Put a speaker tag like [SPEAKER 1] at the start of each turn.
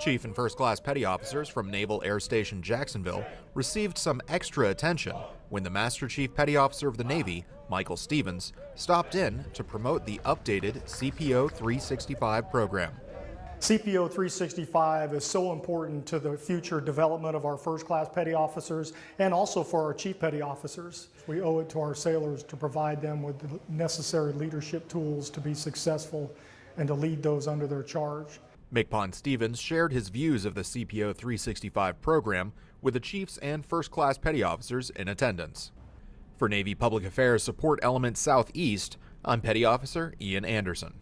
[SPEAKER 1] Chief and First Class Petty Officers from Naval Air Station Jacksonville received some extra attention when the Master Chief Petty Officer of the Navy, Michael Stevens, stopped in to promote the updated CPO 365 program.
[SPEAKER 2] CPO 365 is so important to the future development of our first class petty officers and also for our chief petty officers. We owe it to our sailors to provide them with the necessary leadership tools to be successful and to lead those under their charge.
[SPEAKER 1] MCPON Stevens shared his views of the CPO 365 program with the chiefs and first class petty officers in attendance. For Navy Public Affairs Support Element Southeast, I'm Petty Officer Ian Anderson.